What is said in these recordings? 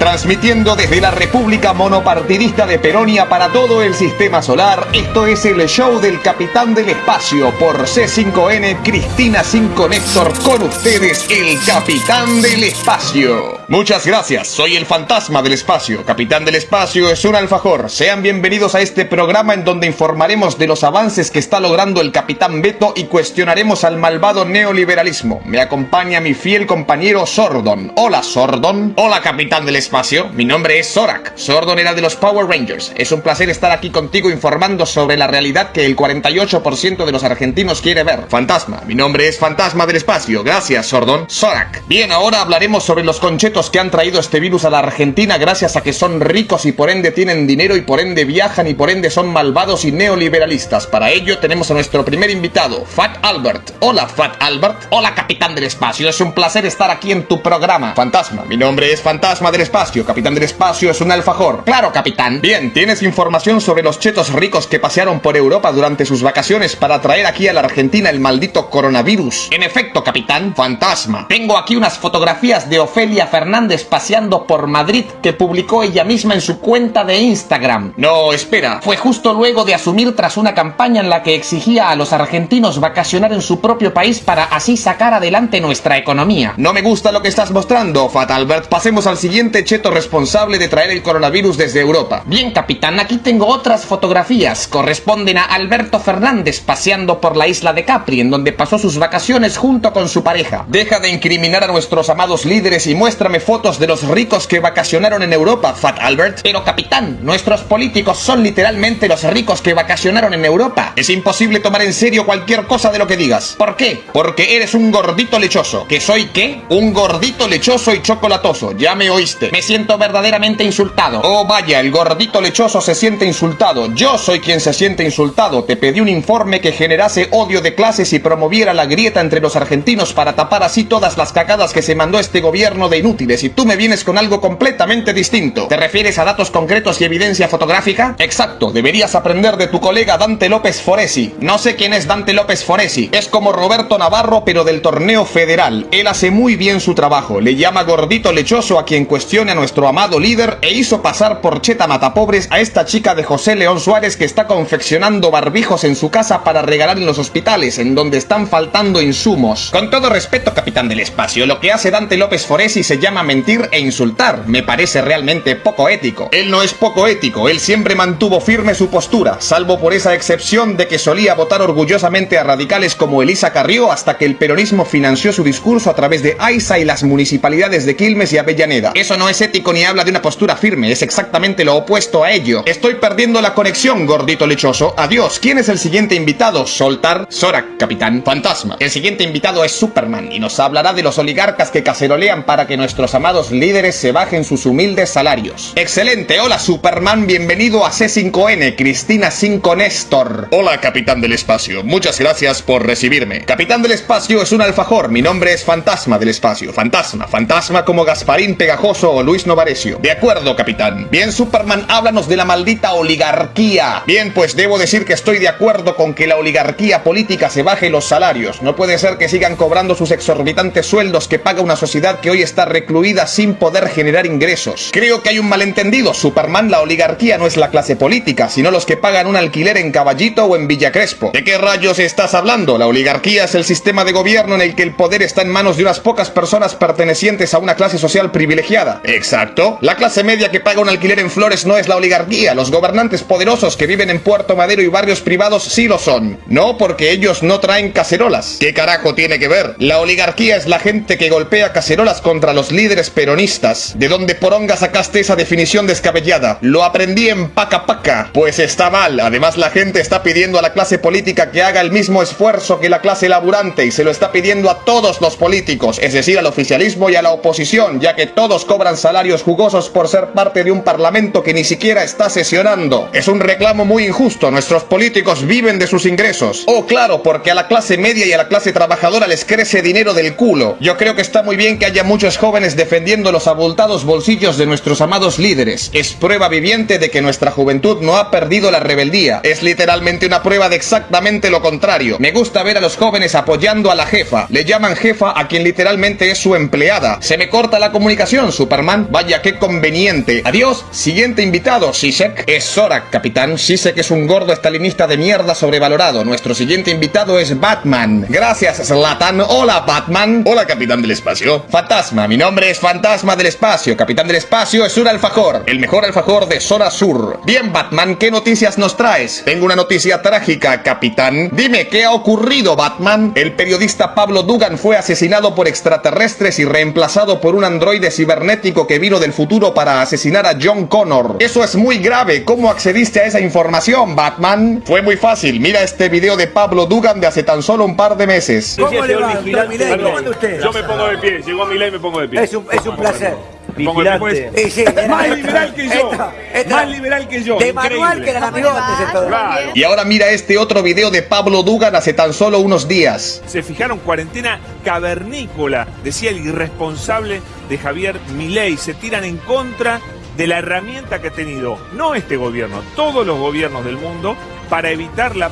Transmitiendo desde la República Monopartidista de Peronia para todo el sistema solar, esto es el show del Capitán del Espacio por C5N Cristina 5 Néstor con ustedes, el Capitán del Espacio. Muchas gracias, soy el fantasma del espacio. Capitán del Espacio es un alfajor. Sean bienvenidos a este programa en donde informaremos de los avances que está logrando el Capitán Beto y cuestionaremos al malvado neoliberalismo. Me acompaña mi fiel compañero Sordon. Hola Sordon. Hola Capitán del Espacio mi nombre es Zorak, Sordon era de los Power Rangers. Es un placer estar aquí contigo informando sobre la realidad que el 48% de los argentinos quiere ver. Fantasma, mi nombre es Fantasma del Espacio. Gracias, Sordon. Zorak. Bien, ahora hablaremos sobre los conchetos que han traído este virus a la Argentina gracias a que son ricos y por ende tienen dinero y por ende viajan y por ende son malvados y neoliberalistas. Para ello tenemos a nuestro primer invitado, Fat Albert. Hola, Fat Albert. Hola, Capitán del Espacio. Es un placer estar aquí en tu programa. Fantasma, mi nombre es Fantasma del Espacio Capitán del espacio es un alfajor. Claro, capitán. Bien, ¿tienes información sobre los chetos ricos que pasearon por Europa durante sus vacaciones para traer aquí a la Argentina el maldito coronavirus? En efecto, capitán. Fantasma. Tengo aquí unas fotografías de Ofelia Fernández paseando por Madrid que publicó ella misma en su cuenta de Instagram. No, espera. Fue justo luego de asumir tras una campaña en la que exigía a los argentinos vacacionar en su propio país para así sacar adelante nuestra economía. No me gusta lo que estás mostrando, Fatalbert. Pasemos al siguiente cheto responsable de traer el coronavirus desde Europa. Bien, capitán, aquí tengo otras fotografías. Corresponden a Alberto Fernández paseando por la isla de Capri, en donde pasó sus vacaciones junto con su pareja. Deja de incriminar a nuestros amados líderes y muéstrame fotos de los ricos que vacacionaron en Europa, Fat Albert. Pero, capitán, nuestros políticos son literalmente los ricos que vacacionaron en Europa. Es imposible tomar en serio cualquier cosa de lo que digas. ¿Por qué? Porque eres un gordito lechoso. ¿Que soy qué? Un gordito lechoso y chocolatoso. Ya me oíste siento verdaderamente insultado. Oh, vaya, el gordito lechoso se siente insultado. Yo soy quien se siente insultado. Te pedí un informe que generase odio de clases y promoviera la grieta entre los argentinos para tapar así todas las cagadas que se mandó este gobierno de inútiles y tú me vienes con algo completamente distinto. ¿Te refieres a datos concretos y evidencia fotográfica? Exacto, deberías aprender de tu colega Dante López Foresi. No sé quién es Dante López Foresi. Es como Roberto Navarro pero del torneo federal. Él hace muy bien su trabajo. Le llama gordito lechoso a quien cuestiona a nuestro amado líder e hizo pasar por cheta matapobres a esta chica de José León Suárez que está confeccionando barbijos en su casa para regalar en los hospitales, en donde están faltando insumos. Con todo respeto, capitán del espacio, lo que hace Dante López Foresi se llama mentir e insultar. Me parece realmente poco ético. Él no es poco ético, él siempre mantuvo firme su postura, salvo por esa excepción de que solía votar orgullosamente a radicales como Elisa Carrió hasta que el peronismo financió su discurso a través de AISA y las municipalidades de Quilmes y Avellaneda. Eso no es ético ni habla de una postura firme, es exactamente lo opuesto a ello. Estoy perdiendo la conexión, gordito lechoso. Adiós. ¿Quién es el siguiente invitado? Soltar. Zorak, capitán. Fantasma. El siguiente invitado es Superman y nos hablará de los oligarcas que cacerolean para que nuestros amados líderes se bajen sus humildes salarios. Excelente. Hola, Superman. Bienvenido a C5N. Cristina 5 Néstor. Hola, capitán del espacio. Muchas gracias por recibirme. Capitán del espacio es un alfajor. Mi nombre es Fantasma del espacio. Fantasma. Fantasma como Gasparín Pegajoso Luis Novarecio. De acuerdo, capitán. Bien, Superman, háblanos de la maldita oligarquía. Bien, pues debo decir que estoy de acuerdo con que la oligarquía política se baje los salarios. No puede ser que sigan cobrando sus exorbitantes sueldos que paga una sociedad que hoy está recluida sin poder generar ingresos. Creo que hay un malentendido, Superman. La oligarquía no es la clase política, sino los que pagan un alquiler en Caballito o en Villa Crespo. ¿De qué rayos estás hablando? La oligarquía es el sistema de gobierno en el que el poder está en manos de unas pocas personas pertenecientes a una clase social privilegiada. Exacto. La clase media que paga un alquiler en Flores no es la oligarquía. Los gobernantes poderosos que viven en Puerto Madero y barrios privados sí lo son. No porque ellos no traen cacerolas. ¿Qué carajo tiene que ver? La oligarquía es la gente que golpea cacerolas contra los líderes peronistas. ¿De dónde poronga sacaste esa definición descabellada? Lo aprendí en Paca Paca. Pues está mal. Además la gente está pidiendo a la clase política que haga el mismo esfuerzo que la clase laburante y se lo está pidiendo a todos los políticos, es decir, al oficialismo y a la oposición, ya que todos cobran salarios jugosos por ser parte de un parlamento que ni siquiera está sesionando. Es un reclamo muy injusto, nuestros políticos viven de sus ingresos. Oh, claro, porque a la clase media y a la clase trabajadora les crece dinero del culo. Yo creo que está muy bien que haya muchos jóvenes defendiendo los abultados bolsillos de nuestros amados líderes. Es prueba viviente de que nuestra juventud no ha perdido la rebeldía. Es literalmente una prueba de exactamente lo contrario. Me gusta ver a los jóvenes apoyando a la jefa. Le llaman jefa a quien literalmente es su empleada. Se me corta la comunicación, Superman Vaya, qué conveniente. Adiós. Siguiente invitado, Shisek. Es Zorak, capitán. Shisek es un gordo estalinista de mierda sobrevalorado. Nuestro siguiente invitado es Batman. Gracias, Slatan. Hola, Batman. Hola, capitán del espacio. Fantasma. Mi nombre es Fantasma del Espacio. Capitán del Espacio es un alfajor. El mejor alfajor de zona sur. Bien, Batman, ¿qué noticias nos traes? Tengo una noticia trágica, capitán. Dime, ¿qué ha ocurrido, Batman? El periodista Pablo Dugan fue asesinado por extraterrestres y reemplazado por un androide cibernético que vino del futuro para asesinar a John Connor. Eso es muy grave. ¿Cómo accediste a esa información, Batman? Fue muy fácil. Mira este video de Pablo Dugan de hace tan solo un par de meses. ¿Cómo le va? ¿Cómo anda usted? Yo me pongo de pie, llegó mi ley me pongo de pie. Es un, es un placer. Sí, Más liberal que yo. esta- esta- Más liberal que yo. De manual que. Claro. Y ahora mira este otro video de Pablo Dugan hace tan solo unos días. Se fijaron cuarentena cavernícola, decía el irresponsable de Javier Milei. Se tiran en contra de la herramienta que ha tenido, no este gobierno, todos los gobiernos del mundo, para evitar la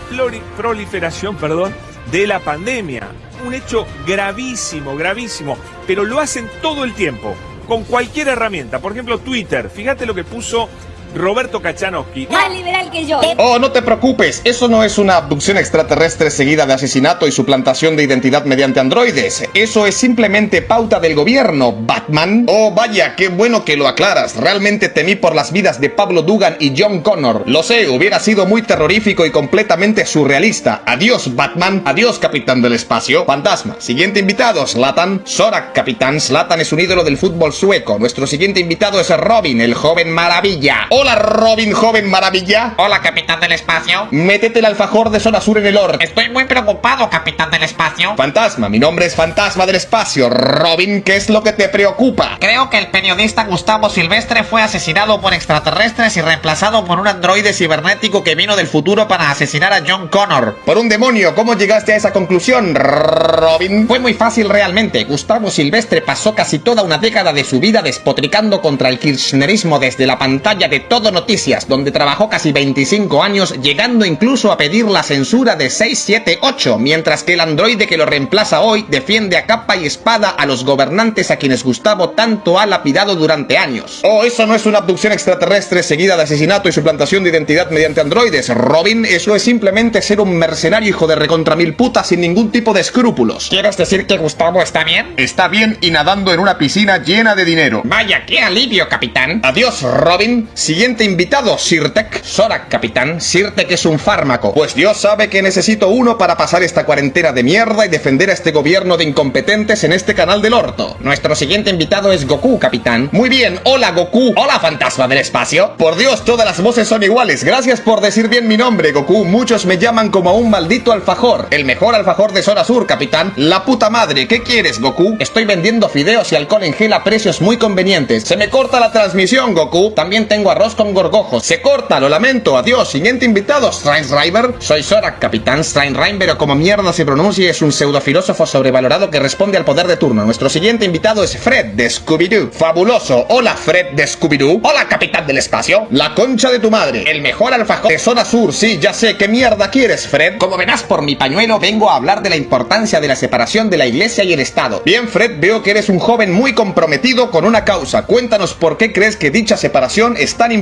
proliferación perdón, de la pandemia. Un hecho gravísimo, gravísimo, pero lo hacen todo el tiempo, con cualquier herramienta. Por ejemplo, Twitter. Fíjate lo que puso Roberto Kachanowski. Más liberal que yo. Oh, no te preocupes, eso no es una abducción extraterrestre seguida de asesinato y suplantación de identidad mediante androides. Eso es simplemente pauta del gobierno, Batman. Oh, vaya, qué bueno que lo aclaras. Realmente temí por las vidas de Pablo Dugan y John Connor. Lo sé, hubiera sido muy terrorífico y completamente surrealista. Adiós, Batman. Adiós, capitán del espacio. Fantasma. Siguiente invitado, Slatan. Zorak, capitán. Slatan es un ídolo del fútbol sueco. Nuestro siguiente invitado es Robin, el joven maravilla. Hola, Robin, joven maravilla. Hola, capitán del espacio. Métete el alfajor de zona sur en el orto. Estoy muy preocupado, capitán del espacio. Fantasma, mi nombre es Fantasma del Espacio. Robin, ¿qué es lo que te preocupa? Creo que el periodista Gustavo Silvestre fue asesinado por extraterrestres y reemplazado por un androide cibernético que vino del futuro para asesinar a John Connor. Por un demonio, ¿cómo llegaste a esa conclusión, Robin? Fue muy fácil realmente. Gustavo Silvestre pasó casi toda una década de su vida despotricando contra el kirchnerismo desde la pantalla de Todo Noticias, donde trabajó casi 25 años, llegando incluso a pedir la censura de 678, mientras que el androide que lo reemplaza hoy defiende a capa y espada a los gobernantes a quienes Gustavo tanto ha lapidado durante años. Oh, eso no es una abducción extraterrestre seguida de asesinato y suplantación de identidad mediante androides, Robin. Eso es simplemente ser un mercenario hijo de recontra mil putas sin ningún tipo de escrúpulos. ¿Quieres decir que Gustavo está bien? Está bien y nadando en una piscina llena de dinero. Vaya, qué alivio, capitán. Adiós, Robin. Siguiente invitado, Sirtek. Zorak, capitán. Sirtek es un fármaco. Pues Dios sabe que necesito uno para pasar esta cuarentena de mierda y defender a este gobierno de incompetentes en este canal del orto. Nuestro siguiente invitado es Goku, capitán. Muy bien, hola Goku. Hola, fantasma del espacio. Por Dios, todas las voces son iguales. Gracias por decir bien mi nombre, Goku. Muchos me llaman como un maldito alfajor. El mejor alfajor de zona sur, capitán. La puta madre, ¿qué quieres, Goku? Estoy vendiendo fideos y alcohol en gel a precios muy convenientes. Se me corta la transmisión, Goku. También tengo arroz con gorgojos. Se corta, lo lamento. Adiós. Siguiente invitado, River. Soy Zorak, capitán River, pero como mierda se pronuncia, es un pseudofilósofo sobrevalorado que responde al poder de turno. Nuestro siguiente invitado es Fred de Scooby-Doo. Fabuloso. Hola, Fred de Scooby-Doo. Hola, capitán del espacio. La concha de tu madre. El mejor alfajor de zona sur. Sí, ya sé. ¿Qué mierda quieres, Fred? Como verás por mi pañuelo, vengo a hablar de la importancia de la separación de la iglesia y el Estado. Bien, Fred, veo que eres un joven muy comprometido con una causa. Cuéntanos por qué crees que dicha separación es tan importante.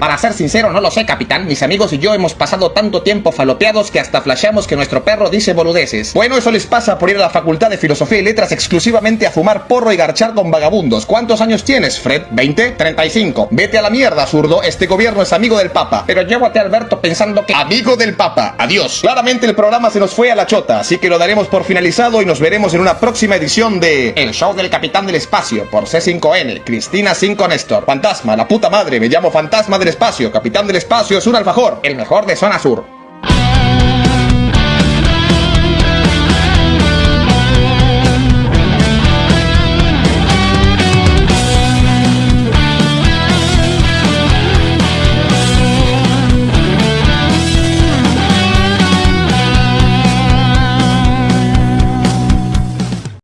Para ser sincero, no lo sé, capitán. Mis amigos y yo hemos pasado tanto tiempo falopeados que hasta flasheamos que nuestro perro dice boludeces. Bueno, eso les pasa por ir a la Facultad de Filosofía y Letras exclusivamente a fumar porro y garchar con vagabundos. ¿Cuántos años tienes, Fred? ¿20? 35. Vete a la mierda, zurdo. Este gobierno es amigo del Papa. Pero voté a Alberto pensando que... Amigo del Papa. Adiós. Claramente el programa se nos fue a la chota, así que lo daremos por finalizado y nos veremos en una próxima edición de El show del capitán del espacio por C5N, Cristina 5 Néstor. Fantasma, la puta madre, me llamo Fantasma del Espacio. Capitán del Espacio es un alfajor. el mejor de zona sur.